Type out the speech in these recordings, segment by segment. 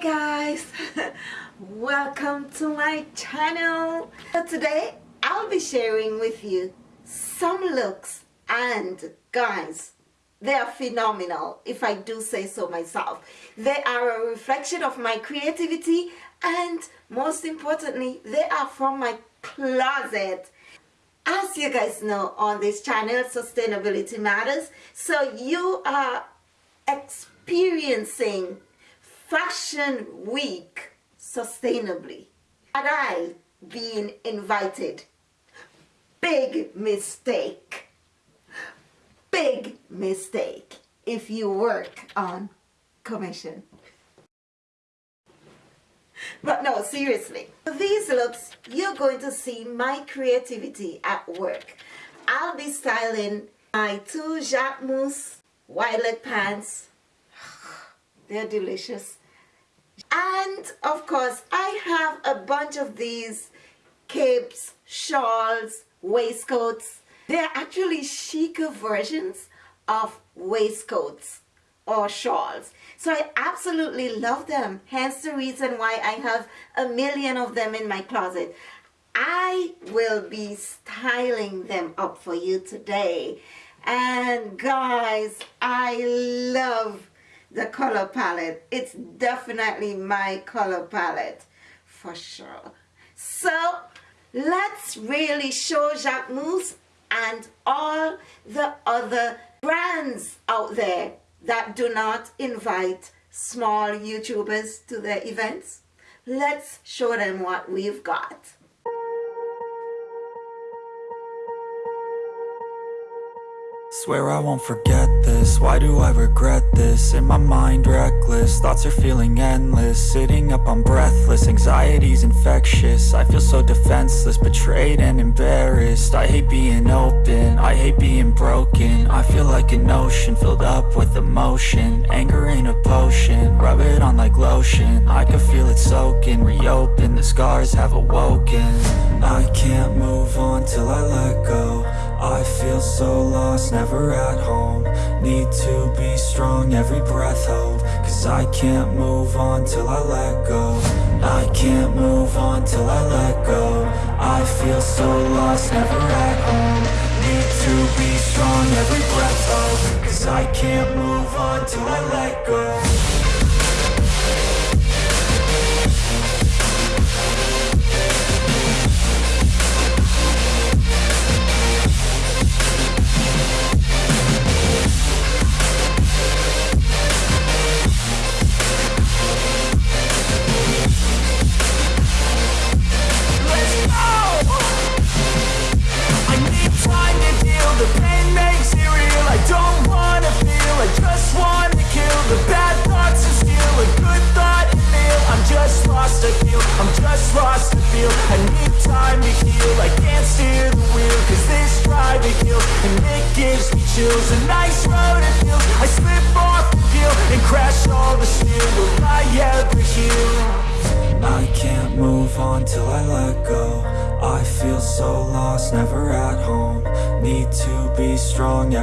guys. Welcome to my channel. So today I'll be sharing with you some looks and guys they are phenomenal if I do say so myself. They are a reflection of my creativity and most importantly they are from my closet. As you guys know on this channel sustainability matters. So you are experiencing fashion week sustainably. Had I been invited? Big mistake. Big mistake if you work on commission. But no seriously. These looks you're going to see my creativity at work. I'll be styling my two Jacquemus violet pants. They're delicious and of course I have a bunch of these capes shawls waistcoats. They're actually chicer versions of waistcoats or shawls. So I absolutely love them. Hence the reason why I have a million of them in my closet. I will be styling them up for you today. And guys I love the color palette. It's definitely my color palette for sure. So let's really show Jacquemus and all the other brands out there that do not invite small YouTubers to their events. Let's show them what we've got. Swear I won't forget this, why do I regret this? In my mind reckless, thoughts are feeling endless. Sitting up I'm breathless, anxiety's infectious. I feel so defenseless, betrayed and embarrassed. I hate being open, I hate being broken. I feel like an ocean, filled up with emotion. Anger ain't a potion, rub it on like lotion. I can feel it soaking, reopen, the scars have awoken. I can't move on till I let go I feel so lost, never at home. Need to be strong, every breath hold. Cause I can't move on till I let go. I can't move on till I let go. I feel so lost, never at home. Need to be strong, every breath hold. Cause I can't move on till I let go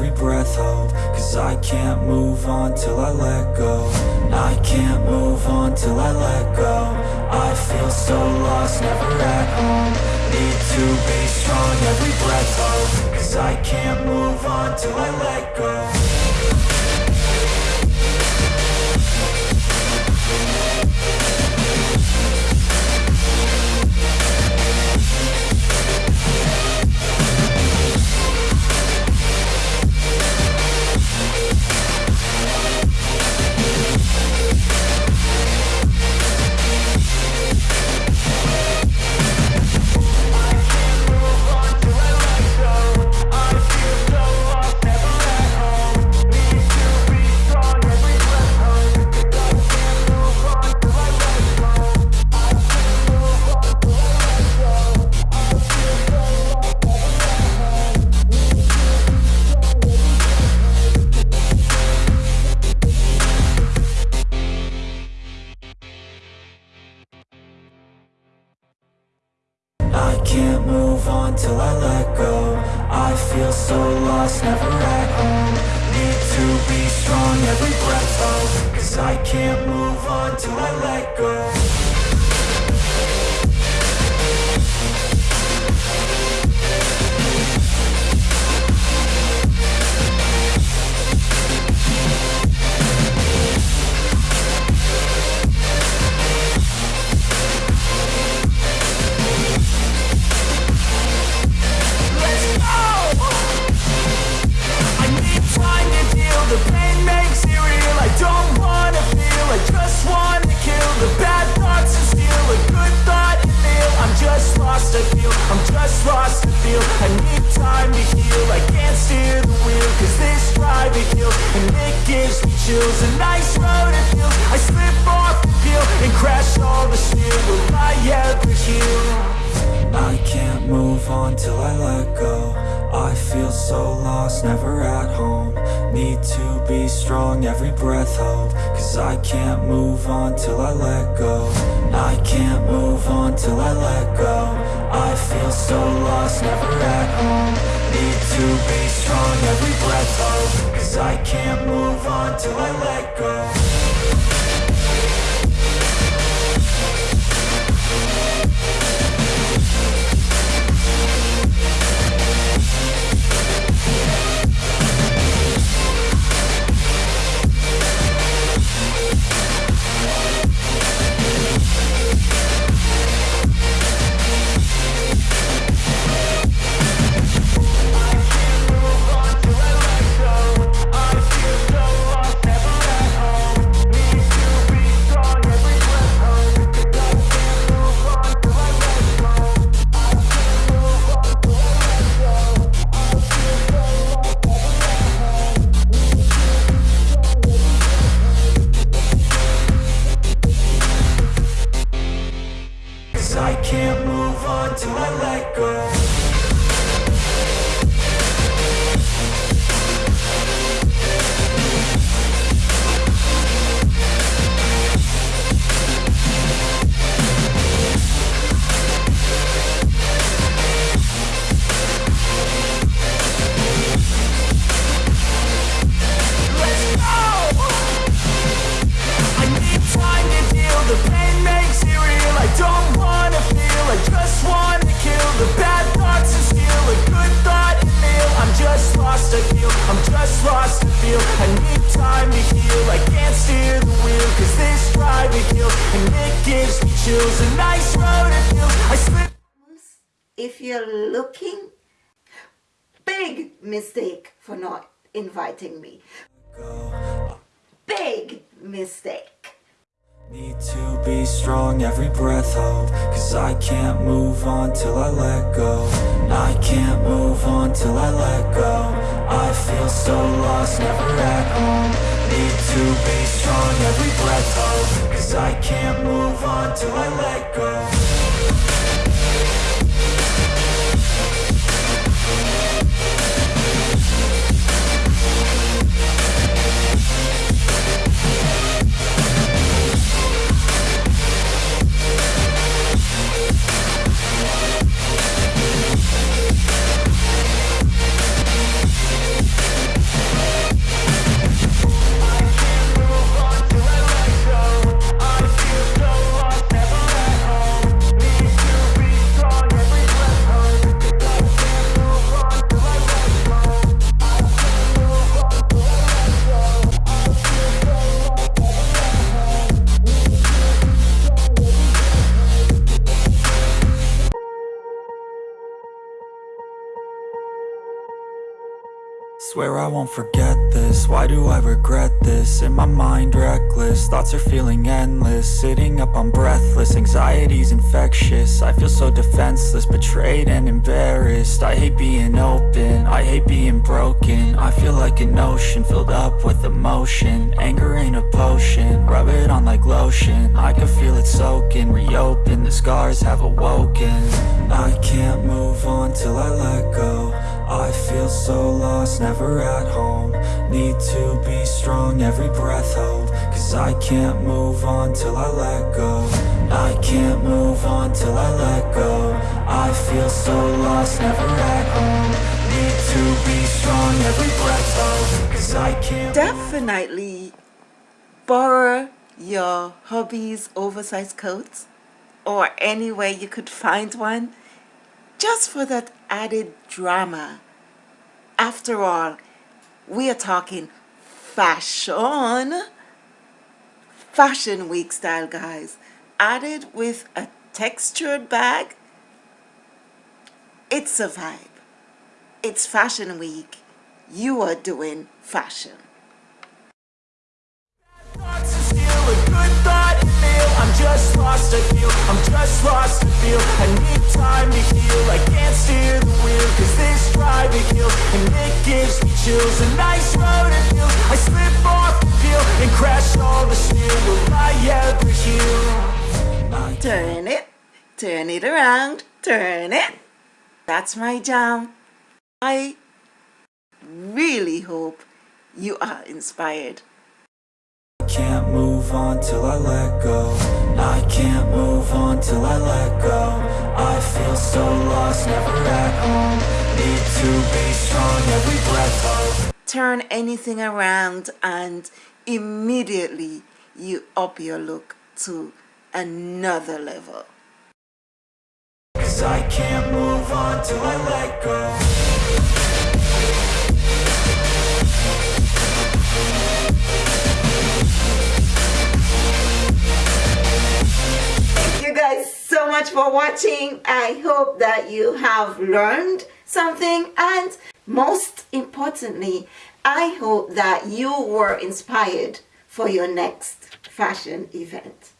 every breath hold. Cause I can't move on till I let go. I can't move on till I let go. I feel so lost, never at home. Need to be strong, every breath hold. Cause I can't move on till I let go drive it and it gives me chills A nice road it feels, I slip off the peel And crash all the steel, will I ever heal? I can't move on till I let go. I feel so lost, never at home. Need to be strong, every breath hold. Cause I can't move on till I let go. I can't move on till I let go. I feel so lost, never at home. Need to be strong, every breath hold I can't move on till I let go just lost to feel I need time to heal, I can't steer the wheel Cause this drive it kills, and it gives me chills. A nice road it feels, I slip If you're looking, big mistake for not inviting me. Big mistake. Need to be strong, every breath hold Cause I can't move on till I let go. I can't move on till I let go. I feel so lost, never at home. Need to be strong, every breath hold Cause I can't move on till I let go Swear I won't forget this, why do I regret this? In my mind reckless, thoughts are feeling endless. Sitting up, I'm breathless, anxiety's infectious. I feel so defenseless, betrayed and embarrassed. I hate being open, I hate being broken. I feel like an ocean, filled up with emotion. Anger ain't a potion, rub it on like lotion. I can feel it soaking, reopen, the scars have awoken. I can't move on till I let go I feel so lost, never at home. Need to be strong, every breath hold. Cause I can't move on till I let go. I can't move on till I let go. I feel so lost, never at home. Need to be strong every breath of Cause I can't Definitely borrow your hubby's oversized coats or anywhere you could find one just for that added drama. After all, we are talking fashion. Fashion week style, guys. Added with a textured bag. It's a vibe. It's fashion week. You are doing fashion. I'm just lost, I feel. I'm just lost, I feel. I need time to heal. I can't steer the wheel Cause this driving kills. And it gives me chills. A nice road it feels. I slip off the peel And crash all the steel. Will I ever heal? Turn it, turn it around, turn it. That's my jam. I really hope you are inspired. Move on till I let go. I can't move on till I let go. I feel so lost, never at home. Need to be strong, every breath. Of Turn anything around and immediately you up your look to another level. Cause I can't move on till I let go much for watching. I hope that you have learned something and most importantly, I hope that you were inspired for your next fashion event.